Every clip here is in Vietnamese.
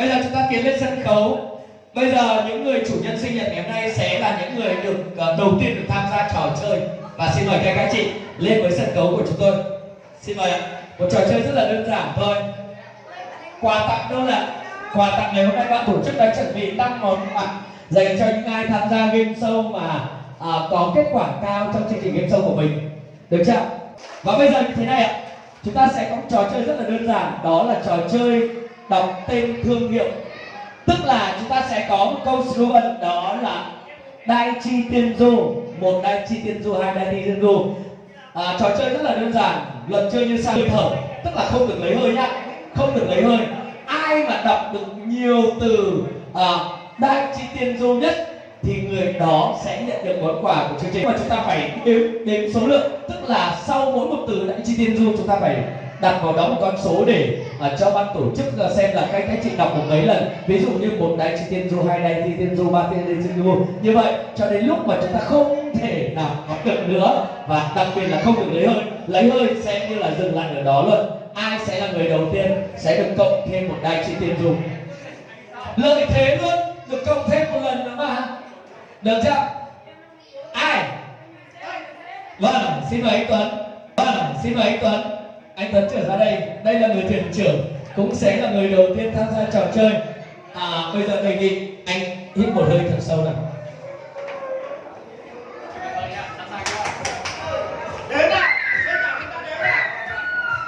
bây giờ chúng ta tiến lên sân khấu. Bây giờ những người chủ nhân sinh nhật ngày hôm nay sẽ là những người được uh, đầu tiên được tham gia trò chơi. Và xin mời các anh chị lên với sân khấu của chúng tôi. Xin mời ạ. Một trò chơi rất là đơn giản thôi. Quà tặng đâu là quà tặng ngày hôm nay ban tổ chức đã chuẩn bị năm món quà dành cho những ai tham gia game show mà à, có kết quả cao trong chương trình game show của mình. Được chưa và bây giờ như thế này ạ. Chúng ta sẽ có một trò chơi rất là đơn giản. Đó là trò chơi đọc tên thương hiệu. Tức là chúng ta sẽ có một câu slogan đó là đai chi tiên du một đai chi tiên du hai đai chi tiên du. À, trò chơi rất là đơn giản luật chơi như sau thở tức là không được lấy hơi nhá không được lấy hơi. Ai mà đọc được nhiều từ à, đai chi tiên du nhất thì người đó sẽ nhận được món quà của chương trình. Mà chúng ta phải đếm đếm số lượng. Tức là sau mỗi một từ đại chi tiên du chúng ta phải đặt vào đó một con số để uh, cho ban tổ chức uh, xem là các các chị đọc một mấy lần. Ví dụ như một đai chi tiên du hai đai chi tiên du ba tiên tiên du như vậy cho đến lúc mà chúng ta không thể nào có được nữa và đặc biệt là không được lấy hơi. Lấy hơi sẽ như là dừng lại ở đó luôn. Ai sẽ là người đầu tiên sẽ được cộng thêm một đai chi tiên du lợi thế luôn được cộng thêm một lần nữa mà. Được chưa? Ai? Vâng xin mời anh tuấn. Vâng xin mời anh tuấn anh tuấn trở ra đây. Đây là người thuyền trưởng cũng sẽ là người đầu tiên tham gia trò chơi. À bây giờ đề nghị anh hít một hơi thật sâu nào.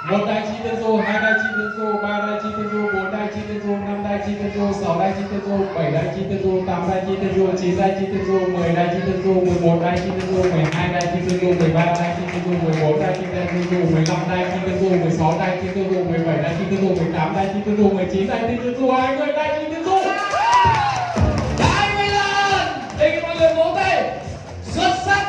Một đai chi tiên du hai đai chi tiên du ba đai chi tiên du chi tân du năm đại chi tân du sáu đại chi tân du bảy đại chi tân du tám đại chi tân du chín đại chi tân du mười đại chi tân du mười một đại chi tân du mười hai đại chi tân du mười ba đại chi tân du mười bốn đại chi tân du mười lăm đại chi tân du mười sáu đại chi tân du mười bảy đại chi tân du mười tám đại chi tân du mười chín đại chi tân du hai mươi đại chi tân du hai mươi lần để mọi người vỗ tay xuất sắc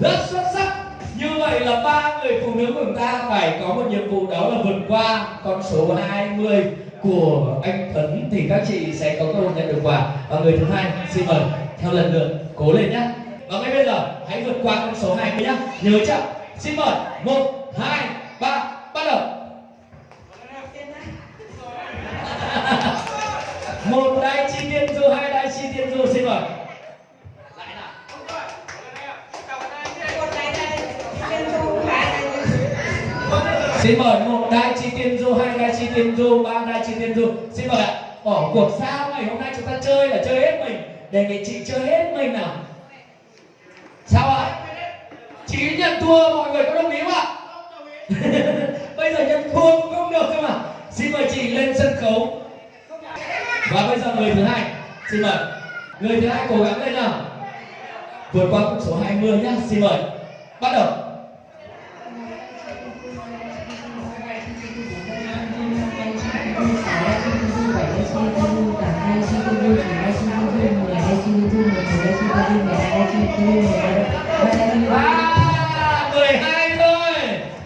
rất xuất sắc như vậy là ba người phụ nữ của chúng ta phải có một nhiệm vụ đó là vượt qua con số 20 của anh Tuấn thì các chị sẽ có cơ hội nhận được quà. Và người thứ hai, xin mời, theo lần lượt, cố lên nhé và ngay bây giờ, hãy vượt qua con số 20 nhé nhớ chưa? Xin mời, một, hai, ba, bắt đầu. Một đai chi tiên du, hai đai chi tiên du, xin mời. Xin mời một đại chi tiên du, hai đại chi tiên du, ba đại chi tiên du. Xin mời ạ. Bỏ cuộc sao ngày hôm nay chúng ta chơi là chơi hết mình. Đề nghị chị chơi hết mình nào. Sao ạ? Chị nhận thua, mọi người có đồng ý không ạ? Bây giờ nhận thua cũng không được cơ mà. Xin mời chị lên sân khấu. Và bây giờ người thứ hai. Xin mời. Người thứ hai cố gắng lên nào. Vượt qua con số 20 nhá. Xin mời. Bắt đầu. 12 thôi.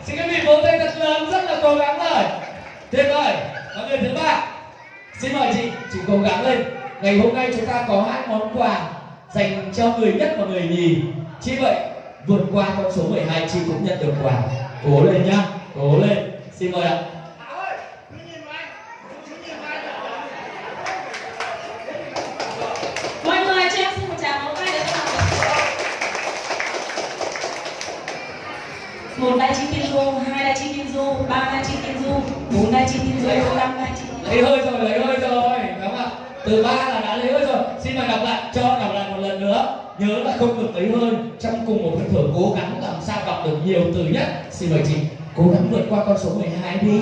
Xin các vị vỗ tay thật lớn rất là cố gắng rồi. Tuyệt vời. Và người thứ ba. Xin mời chị, chị cố gắng lên. Ngày hôm nay chúng ta có hai món quà dành cho người nhất và người nhì. Chỉ vậy, vượt qua con số 12 chị cũng nhận được quà. Cố lên nhá. Cố lên. Xin mời ạ. Một đai chi tiên du, hai đai chi tiên du, ba đai chi tiên du, bốn đai chi tiên du, năm đai chi lấy hơi rồi lấy hơi rồi đúng không ạ? Từ ba là đã lấy hơi rồi. Xin mời đọc lại cho đọc lại một lần nữa. Nhớ là không được lấy hơi trong cùng một phân thở cố gắng làm sao đọc được nhiều từ nhất. Xin mời chị cố gắng vượt qua con số 12 đi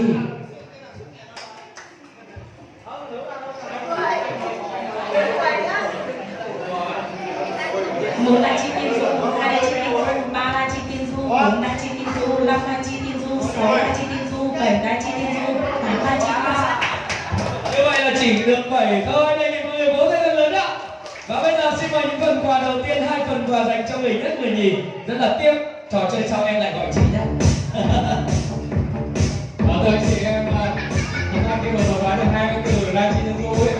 phần quà đầu tiên hai phần quà dành cho người nhất người nhì. Rất là tiếc trò chơi sau em lại gọi chị nhé. Đó rồi dạ vâng, chị em à, chúng ta khi mà vừa nói được hai cái từ La chi tiên ấy.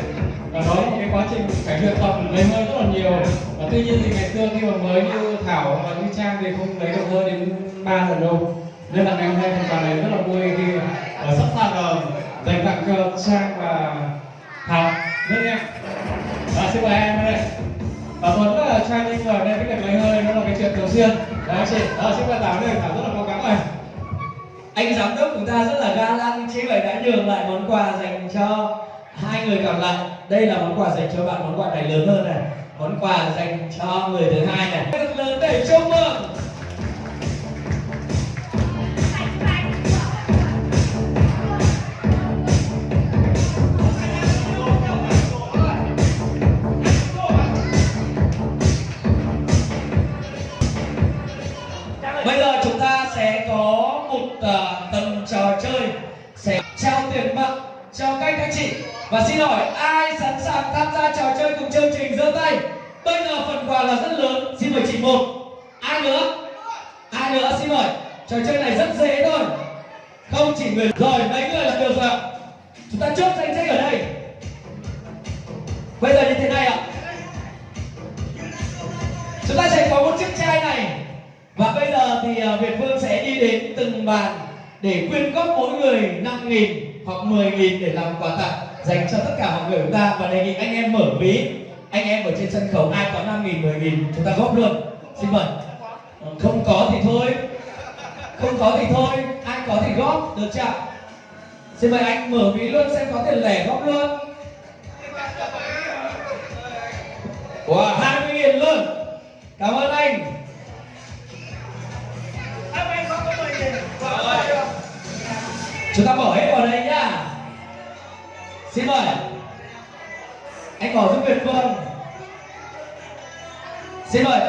Và đó là một cái quá trình phải luyện tập lấy hơi rất là nhiều. Và tuy nhiên thì ngày xưa khi mà mới như Thảo và như Trang thì không lấy được hơi đến ba lần đâu. Nên là ngày hôm nay phần quà này rất là vui khi uh, sẵn sàng uh, dành tặng cho Trang và Thảo. Và dạ, xin mời em đây. Và tôi là training đây cái việc lấy hơi nó là cái chuyện thường xuyên. Đấy chị. Đó, xin mời Thảo đây, Thảo rất là cố gắng này. anh giám đốc chúng ta rất là ga lăng chị vậy đã nhường lại món quà dành cho hai người còn lại đây là món quà dành cho bạn món quà này lớn hơn này món quà dành cho người thứ hai này rất lớn để chúc mừng và xin hỏi, ai sẵn sàng tham gia trò chơi cùng chương trình giơ tay? Bây giờ phần quà là rất lớn, xin mời chị một. Ai nữa? Ai nữa? Xin hỏi, trò chơi này rất dễ thôi. Không chỉ người rồi mấy người là được rồi ạ. chúng ta chốt danh sách ở đây. Bây giờ như thế này ạ. Chúng ta sẽ có một chiếc chai này. Và bây giờ thì à, Việt Phương sẽ đi đến từng bàn để quyên góp mỗi người 5.000 hoặc 10.000 để làm quà tặng dành cho tất cả mọi người chúng ta và đề nghị anh em mở ví. Anh em ở trên sân khấu ai có 5.000 10.000 chúng ta góp luôn. Xin mời. Không có thì thôi. Không có thì thôi. Ai có thì góp được chưa xin mời anh mở ví luôn xem có tiền lẻ góp luôn. Wow 20.000 luôn. Cảm ơn anh. Chúng ta bỏ hết vào đây nhá xin mời. Anh bỏ giúp việt phương. Xin mời.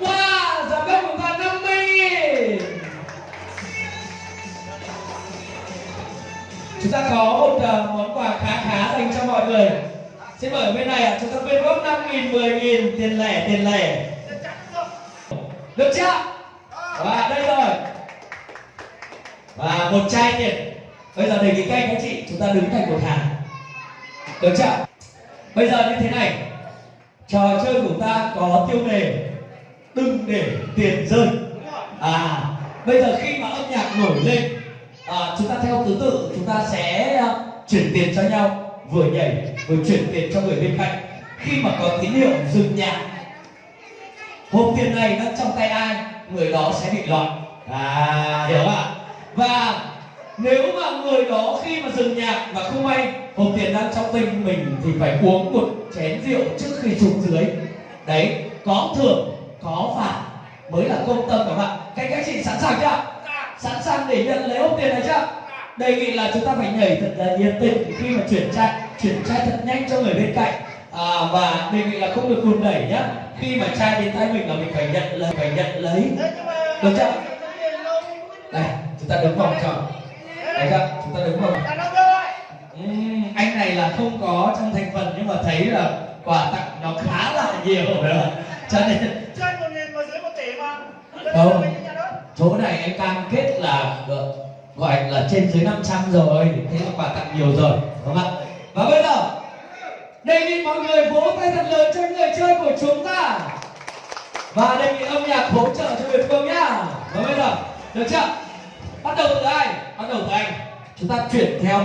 Wow giám đốc của ta 50 nghìn chúng ta có một uh, món quà khá khá dành cho mọi người. Xin mời ở bên này ạ chúng ta quyên góp năm nghìn 10 nghìn tiền lẻ tiền lẻ. Được chưa? Và đây rồi. Và một chai tiền bây giờ đề nghị các anh các chị chúng ta đứng thành một hàng. Được chưa? Bây giờ như thế này. Trò chơi của ta có tiêu đề đừng để tiền rơi. À bây giờ khi mà âm nhạc nổi lên à, chúng ta theo thứ tự chúng ta sẽ à, chuyển tiền cho nhau. Vừa nhảy vừa chuyển tiền cho người bên cạnh. Khi mà có tín hiệu dừng nhạc hộp tiền này đang trong tay ai người đó sẽ bị loại à hiểu không ạ? Và nếu mà người đó khi mà dừng nhạc và không may hộp tiền đang trong tay mình thì phải uống một chén rượu trước khi xuống dưới. Đấy có thưởng có phạt mới là công tâm các bạn. Các các chị sẵn sàng chưa? Sẵn sàng để nhận lấy hộp tiền này chưa? Đề nghị là chúng ta phải nhảy thật là nhiệt tình khi mà chuyển chai chuyển chai thật nhanh cho người bên cạnh. À, và đề nghị là không được đùn đẩy nhá. Khi mà chai đến tay mình là mình phải nhận lấy phải nhận lấy. Được chưa? đây chúng ta đứng vòng tròn đấy chưa chúng ta đứng vòng Ừm, anh này là không có trong thành phần nhưng mà thấy là quà tặng nó khá là nhiều rồi cho nên trên một nghìn mà dưới một tỷ mà. Không. chỗ này em cam kết là gọi- gọi là trên dưới 500 rồi thế là quà tặng nhiều rồi đúng không ạ? Và bây giờ đề nghị mọi người vỗ tay thật lớn cho người chơi của chúng ta. Và đề nghị âm nhạc hỗ trợ cho Việt Phương nhá và bây giờ được chưa bắt đầu từ ai? Bắt đầu từ anh. Chúng ta chuyển theo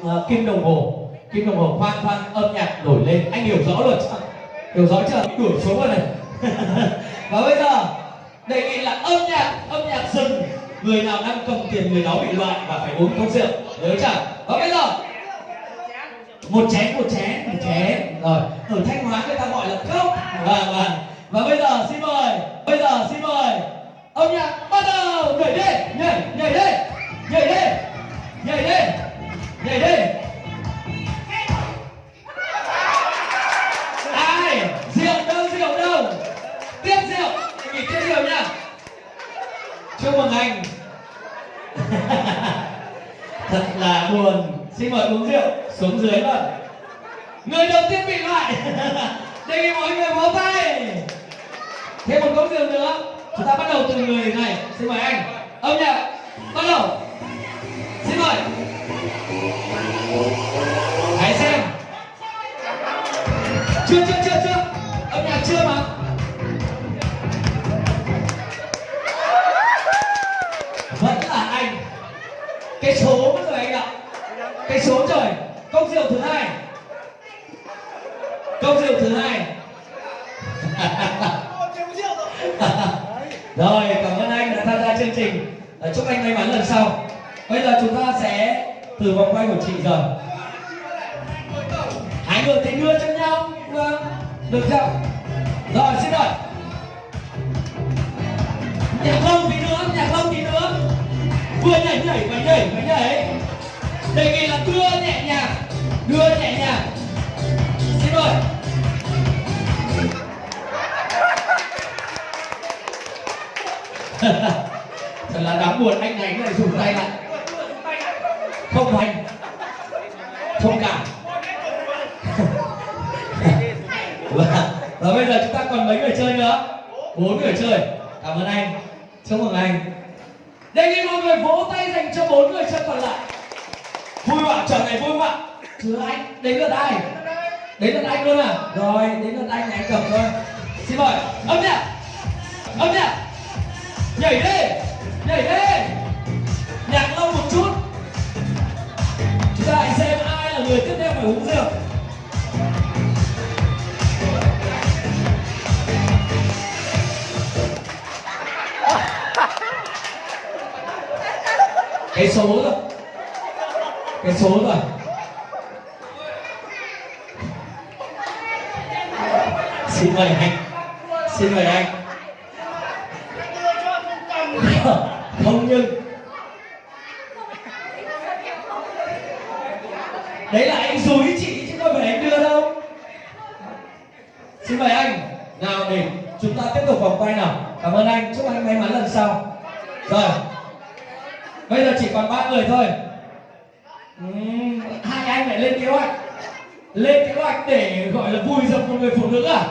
uh, kim đồng hồ. Kim đồng hồ khoan khoan âm nhạc đổi lên. Anh hiểu rõ rồi chưa hiểu rõ chưa? Đuổi xuống rồi này và bây giờ đề nghị là âm nhạc âm nhạc dừng người nào đang cầm tiền người đó bị loại và phải uống cốc rượu. Nhớ chưa? Và bây giờ một chén một chén một chén. Rồi ở thanh hóa người ta gọi là cốc. Và và và bây giờ xin mời bây giờ xin mời âm nhạc, bắt đầu! Nhảy đi! Nhảy nhảy đi! Nhảy đi! Nhảy đi! Nhảy đi! Ai? Rượu đâu rượu đâu? Tiếp rượu! Nghỉ tiếp rượu nha! Chúc mừng anh. Thật là buồn. Xin mời uống rượu. Xuống dưới luôn người đầu tiên bị loại. Đề nghị mọi người vỗ tay. Thêm một cốc rượu nữa chúng ta bắt đầu từ người này. Xin mời anh. Âm nhạc. Bắt đầu. Xin mời. Hãy xem. Chưa chưa chưa chưa. Âm nhạc chưa mà. Vẫn là anh. Cái số rồi anh ạ. Cái số trời. Công rượu thứ hai. Công rượu thứ hai Một triệu rượu rồi rồi, cảm ơn anh đã tham gia chương trình. Ờ, chúc anh may mắn lần sau. Bây giờ chúng ta sẽ từ vòng quay của chị rồi hai người thì đưa cho nhau. Vâng được chưa rồi, xin mời nhạc lông tí nữa, nhạc lông tí nữa. Vừa nhảy nhảy vừa nhảy vừa nhảy. Đề nghị là đưa nhẹ nhàng, đưa nhẹ nhàng. Xin mời. Là đáng buồn anh này lại dùng tay lại. Không hành. Thông cảm. Vâng và, và bây giờ chúng ta còn mấy người chơi nữa? Bốn người chơi. Cảm ơn anh. Chúc mừng anh. Đề nghị mọi người vỗ tay dành cho bốn người chơi còn lại. Vui không ạ trận này vui không ạ anh. Đến lượt ai? Đến lượt anh luôn à? Rồi đến lượt anh này anh cầm thôi. Xin mời. Âm nhạc. Âm nhạc. Nhảy đi nhảy đi nhạc lâu một chút. Chúng ta hãy xem ai là người tiếp theo phải uống rượu. Cái số rồi. Cái số rồi. Xin mời anh. Xin mời anh. Không đấy là anh dối chị chứ không phải anh đưa đâu. Xin mời anh nào để chúng ta tiếp tục vòng quay nào. Cảm ơn anh chúc anh may mắn lần sau. Rồi bây giờ chỉ còn ba người thôi. Uhm, hai anh lại lên kế hoạch. Lên kế hoạch để gọi là vui dập một người phụ nữ à?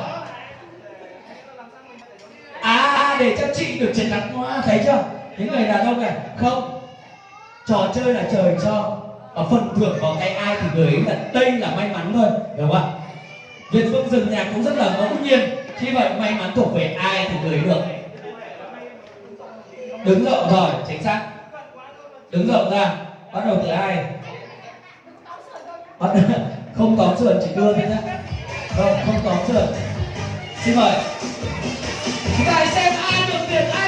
À để cho chị được chiến thắng hoa thấy chưa? Những người đàn ông này, không. Trò chơi là trời cho. Ở phần thưởng vào tay ai thì người ấy là đây là may mắn thôi hiểu không ạ? Việt Phương dừng nhạc cũng rất là ngẫu nhiên. Khi vậy, may mắn thuộc về ai thì người ấy được. Đứng rộng rồi, chính xác. Đứng rộng ra. Bắt đầu từ ai? Bắt không tóm sườn, chỉ đưa thôi nhá. Không không tóm sườn. Xin mời. Chúng ta hãy xem ai được ai được tiền, ai